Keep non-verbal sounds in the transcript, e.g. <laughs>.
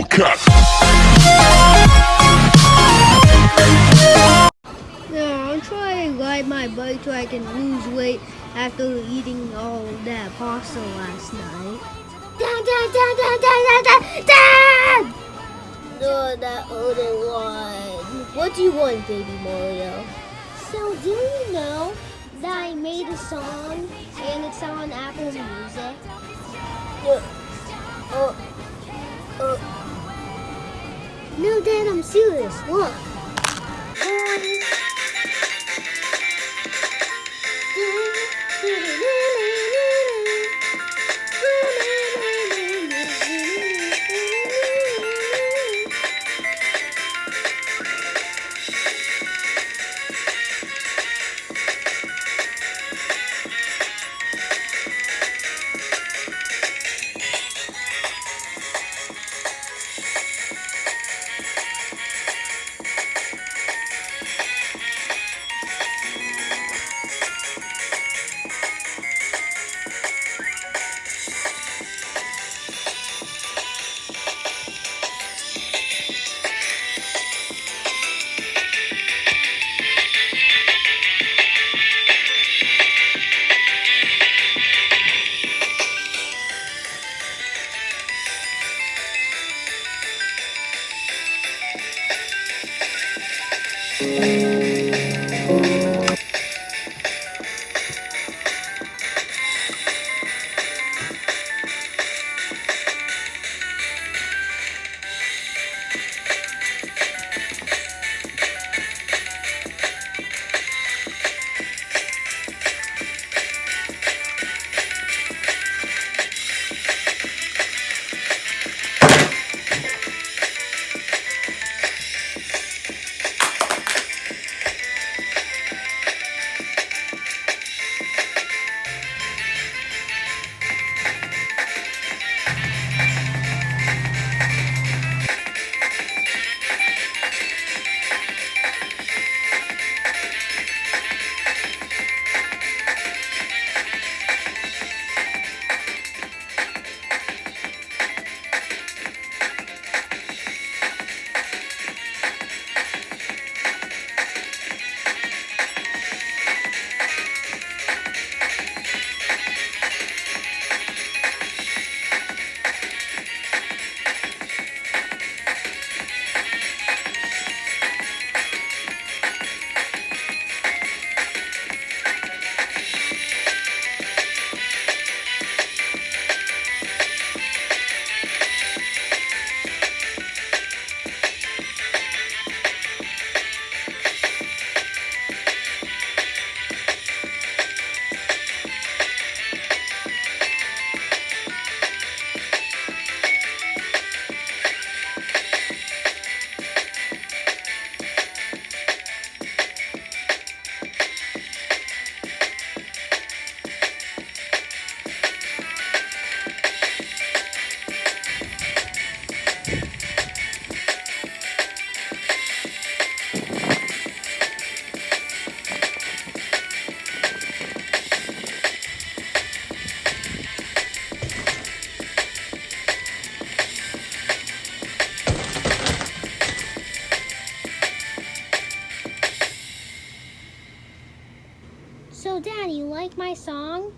Hellcat. Yeah, I'm trying to ride my bike so I can lose weight after eating all that pasta last night. Dad, dad, dad, dad, dad, dad, dad! No, that other one. What do you want, baby Mario? So, do you know that I made a song and it's on Apple Music? Uh, uh, uh. No, Dad, I'm serious. Look. So, <laughs> Dad, you like my song?